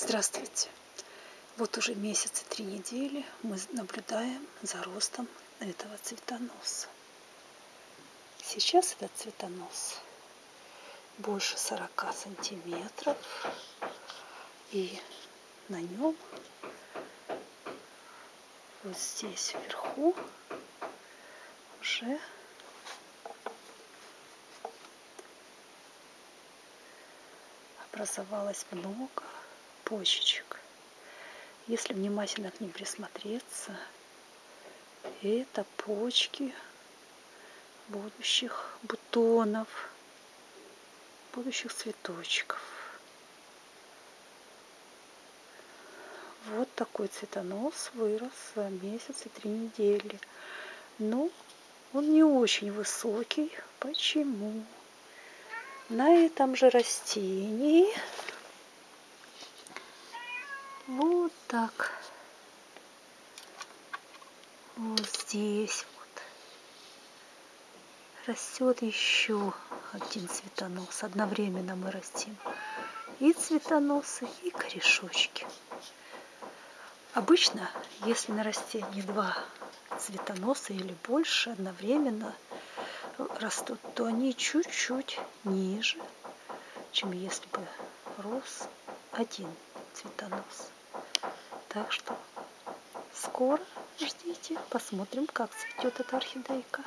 Здравствуйте! Вот уже месяц и три недели мы наблюдаем за ростом этого цветоноса. Сейчас этот цветонос больше 40 сантиметров. И на нем вот здесь вверху уже образовалось много почечек. Если внимательно к ним присмотреться, это почки будущих бутонов, будущих цветочков. Вот такой цветонос вырос за месяц и три недели. Но он не очень высокий. Почему? На этом же растении вот так. Вот здесь вот растет еще один цветонос. Одновременно мы растим и цветоносы, и корешочки. Обычно, если на растении два цветоноса или больше одновременно растут, то они чуть-чуть ниже, чем если бы рос один цветонос. Так что скоро ждите, посмотрим, как цветет эта орхидейка.